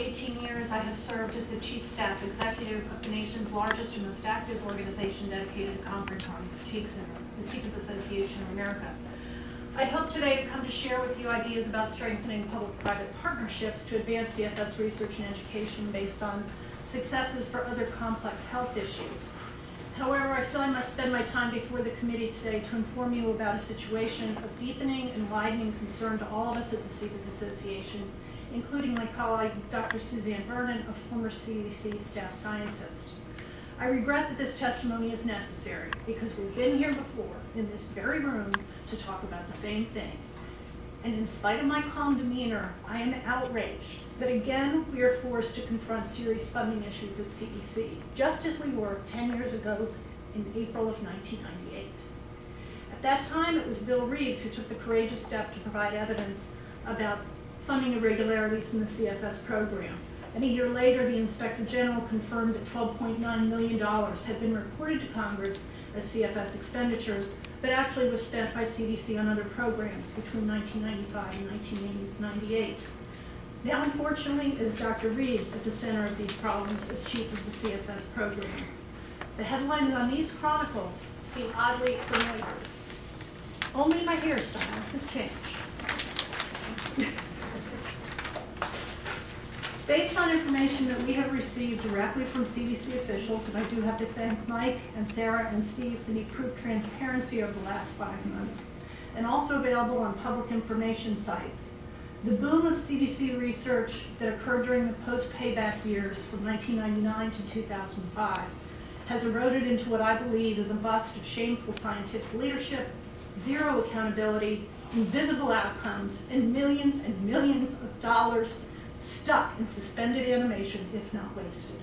18 years, I have served as the Chief Staff Executive of the nation's largest and most active organization dedicated to conquering chronic fatigue syndrome, the CFIDS Association of America. I'd hope today to come to share with you ideas about strengthening public-private partnerships to advance CFS research and education based on successes for other complex health issues. However, I feel I must spend my time before the committee today to inform you about a situation of deepening and widening concern to all of us at the CFIDS Association, including my colleague, Dr. Suzanne Vernon, a former CDC staff scientist. I regret that this testimony is necessary because we've been here before in this very room to talk about the same thing. And in spite of my calm demeanor, I am outraged that again we are forced to confront serious funding issues at CDC, just as we were 10 years ago in April of 1998. At that time, it was Bill Reeves who took the courageous step to provide evidence about funding irregularities in the CFS program. And a year later, the Inspector General confirmed that $12.9 million had been reported to Congress as CFS expenditures, but actually was spent by CDC on other programs between 1995 and 1998. Now, unfortunately, it is Dr. Reeves at the center of these problems as chief of the CFS program. The headlines on these chronicles seem oddly familiar. Only my hairstyle has changed. Based on information that we have received directly from CDC officials, and I do have to thank Mike and Sarah and Steve for the improved transparency over the last five months, and also available on public information sites. The boom of CDC research that occurred during the post-payback years from 1999 to 2005 has eroded into what I believe is a bust of shameful scientific leadership, zero accountability, invisible outcomes, and millions and millions of dollars stuck in suspended animation, if not wasted.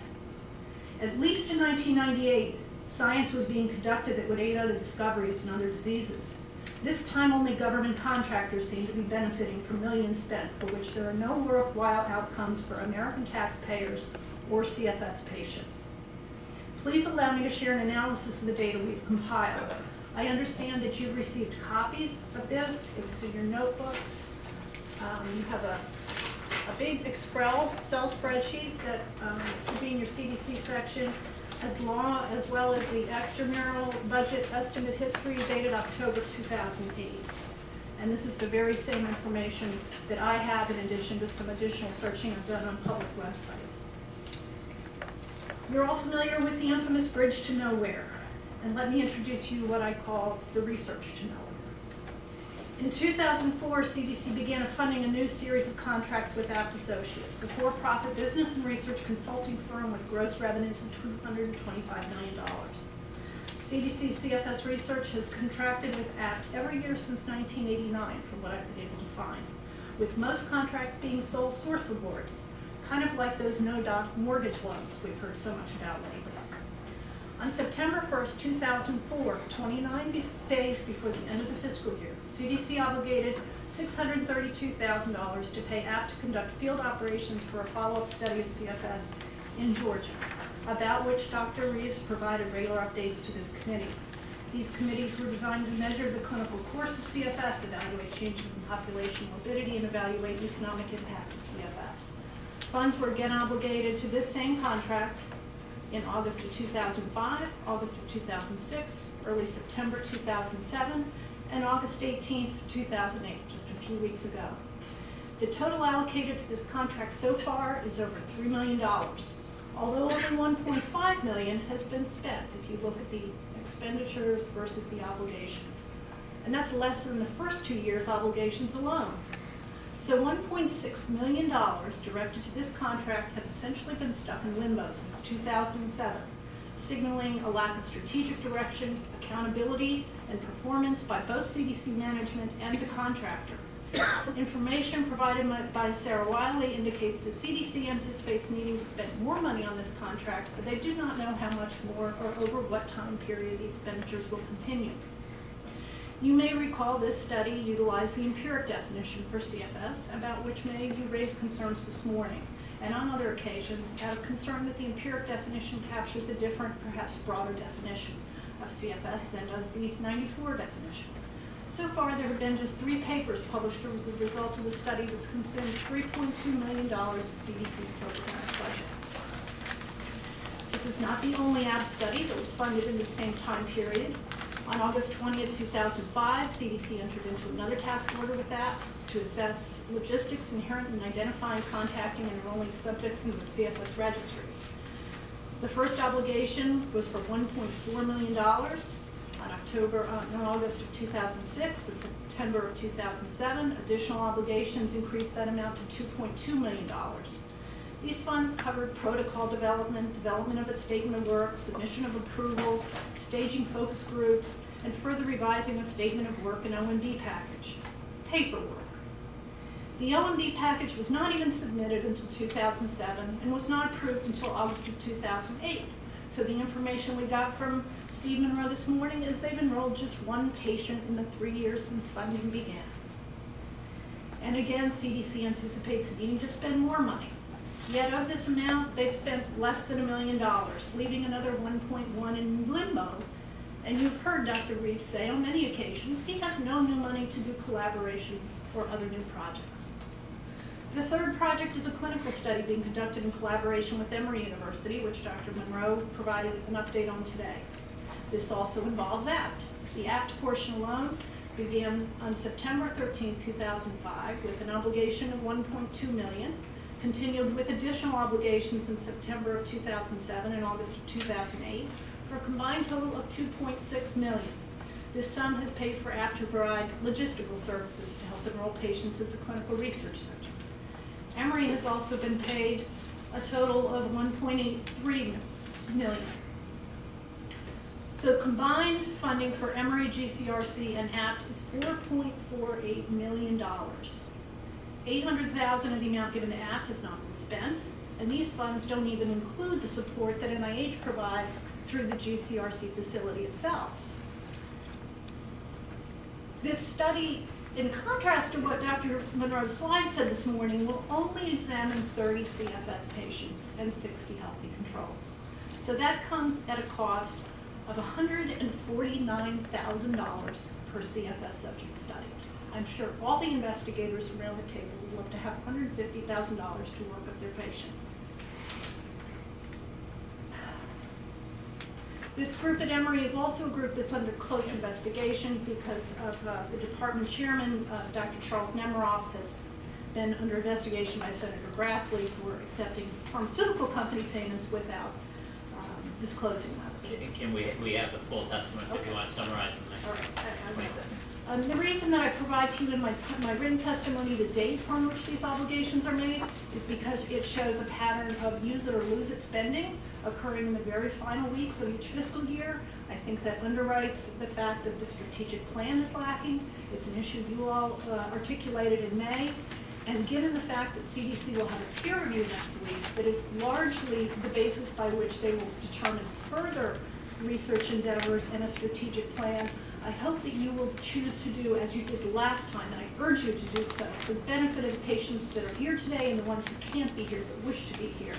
At least in 1998, science was being conducted that would aid other discoveries and other diseases. This time only government contractors seem to be benefiting from millions spent for which there are no worthwhile outcomes for American taxpayers or CFS patients. Please allow me to share an analysis of the data we've compiled. I understand that you've received copies of this. It's in your notebooks. Um, you have a a big Excel cell spreadsheet that um, should be in your CDC section, as long as well as the extramural budget estimate history dated October 2008. And this is the very same information that I have in addition to some additional searching I've done on public websites. You're all familiar with the infamous Bridge to Nowhere. And let me introduce you what I call the research to nowhere. In 2004, CDC began funding a new series of contracts with Abt Associates, a for-profit business and research consulting firm with gross revenues of $225 million. CDC CFS Research has contracted with Abt every year since 1989, from what I've been able to find, with most contracts being sole source awards, kind of like those no-doc mortgage loans we've heard so much about lately. On September 1st, 2004, 29 days before the end of the fiscal year, CDC obligated $632,000 to pay Abt to conduct field operations for a follow-up study of CFS in Georgia, about which Dr. Reeves provided regular updates to this committee. These committees were designed to measure the clinical course of CFS, evaluate changes in population morbidity, and evaluate economic impact of CFS. Funds were again obligated to this same contract in August of 2005, August of 2006, early September 2007, and August 18th, 2008, just a few weeks ago. The total allocated to this contract so far is over $3 million, although only 1.5 million has been spent if you look at the expenditures versus the obligations. And that's less than the first two years' obligations alone. So $1.6 million directed to this contract have essentially been stuck in limbo since 2007, signaling a lack of strategic direction, accountability, and performance by both CDC management and the contractor. Information provided by Sarah Wiley indicates that CDC anticipates needing to spend more money on this contract, but they do not know how much more or over what time period the expenditures will continue. You may recall this study utilized the empiric definition for CFS, about which many of you raised concerns this morning, and on other occasions out of concern that the empiric definition captures a different, perhaps broader definition of CFS than does the 94 definition. So far, there have been just three papers published as a result of the study that's consumed $3.2 million of CDC's grant budget. This is not the only Abt study that was funded in the same time period. On August 20th, 2005, CDC entered into another task order with that to assess logistics inherent in identifying, contacting, and enrolling subjects into the CFS registry. The first obligation was for $1.4 million on October, uh, in August of 2006 and September of 2007. Additional obligations increased that amount to $2.2 million. These funds covered protocol development, development of a statement of work, submission of approvals, staging focus groups, and further revising a statement of work and OMB package. Paperwork. The OMB package was not even submitted until 2007 and was not approved until August of 2008. So the information we got from Steve Monroe this morning is they've enrolled just one patient in the three years since funding began. And again, CDC anticipates needing to spend more money. Yet of this amount, they've spent less than a million dollars, leaving another 1.1 in limbo. And you've heard Dr. Reeves say on many occasions, he has no new money to do collaborations or other new projects. The third project is a clinical study being conducted in collaboration with Emory University, which Dr. Monroe provided an update on today. This also involves Abt. The Abt portion alone began on September 13, 2005, with an obligation of 1.2 million, continued with additional obligations in September of 2007 and August of 2008, for a combined total of 2.6 million. This sum has paid for Abt to provide logistical services to help enroll patients at the Clinical Research Center. Emory has also been paid a total of 1.83 million. So combined funding for Emory, GCRC, and Abt is $4.48 million. 800,000 of the amount given to Abt has not been spent, and these funds don't even include the support that NIH provides through the GCRC facility itself. This study, in contrast to what Dr. Monroe's slide said this morning, will only examine 30 CFS patients and 60 healthy controls. So that comes at a cost of $149,000 per CFS subject study. I'm sure all the investigators around the table would love to have $150,000 to work with their patients. This group at Emory is also a group that's under close investigation because of uh, the department chairman, uh, Dr. Charles Nemeroff, has been under investigation by Senator Grassley for accepting pharmaceutical company payments without um, disclosing those. Can- Can we, we have the full testimonies if you want to summarize in the next right, I- I twenty seconds? Um, the reason that I provide to you in my, my written testimony the dates on which these obligations are made is because it shows a pattern of use it or lose it spending occurring in the very final weeks of each fiscal year. I think that underwrites the fact that the strategic plan is lacking. It's an issue you all uh, articulated in May. And given the fact that CDC will have a peer review next week that is largely the basis by which they will determine further research endeavors and a strategic plan, I hope that you will choose to do as you did the last time, and I urge you to do so, for the benefit of the patients that are here today and the ones who can't be here but wish to be here,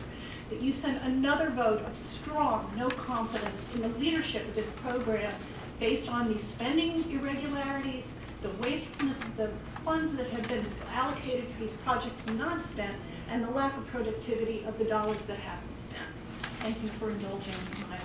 that you send another vote of strong no confidence in the leadership of this program based on these spending irregularities, the wastefulness of the funds that have been allocated to these projects not spent, and the lack of productivity of the dollars that have been spent. Thank you for indulging my